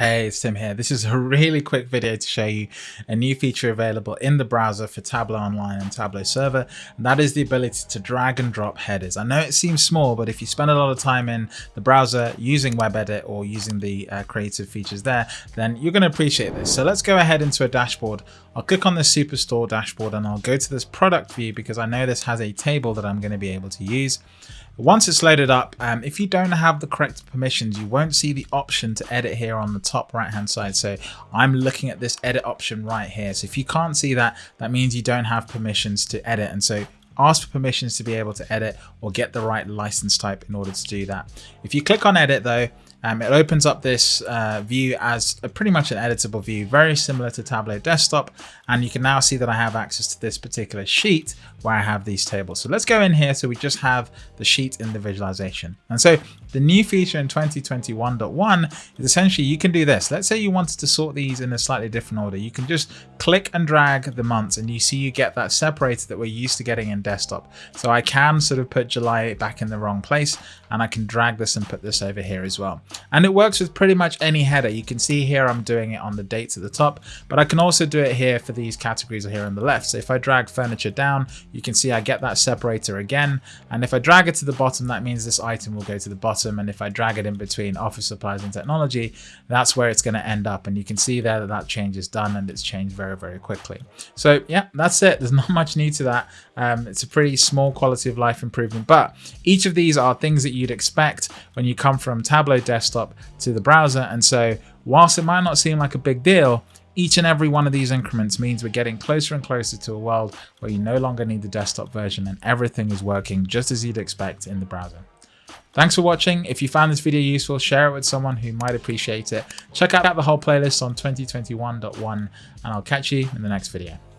Hey, it's Tim here. This is a really quick video to show you a new feature available in the browser for Tableau Online and Tableau Server, and that is the ability to drag and drop headers. I know it seems small, but if you spend a lot of time in the browser using WebEdit or using the uh, creative features there, then you're going to appreciate this. So let's go ahead into a dashboard. I'll click on the Superstore dashboard and I'll go to this product view because I know this has a table that I'm going to be able to use. Once it's loaded up, um, if you don't have the correct permissions, you won't see the option to edit here on the top right hand side. So I'm looking at this edit option right here. So if you can't see that, that means you don't have permissions to edit. And so ask for permissions to be able to edit or get the right license type in order to do that. If you click on edit though, um, it opens up this uh, view as a, pretty much an editable view, very similar to Tableau Desktop. And you can now see that I have access to this particular sheet where I have these tables. So let's go in here. So we just have the sheet in the visualization. And so the new feature in 2021.1 is essentially you can do this. Let's say you wanted to sort these in a slightly different order. You can just click and drag the months and you see you get that separator that we're used to getting in desktop. So I can sort of put July back in the wrong place and I can drag this and put this over here as well. And it works with pretty much any header. You can see here I'm doing it on the dates at the top, but I can also do it here for these categories here on the left. So if I drag furniture down, you can see I get that separator again. And if I drag it to the bottom, that means this item will go to the bottom. And if I drag it in between office supplies and technology, that's where it's going to end up. And you can see there that that change is done and it's changed very, very quickly. So yeah, that's it. There's not much new to that. Um, it's a pretty small quality of life improvement, but each of these are things that you'd expect when you come from Tableau desktop to the browser. And so whilst it might not seem like a big deal, each and every one of these increments means we're getting closer and closer to a world where you no longer need the desktop version and everything is working just as you'd expect in the browser. Thanks for watching. If you found this video useful, share it with someone who might appreciate it. Check out the whole playlist on 2021.1 and I'll catch you in the next video.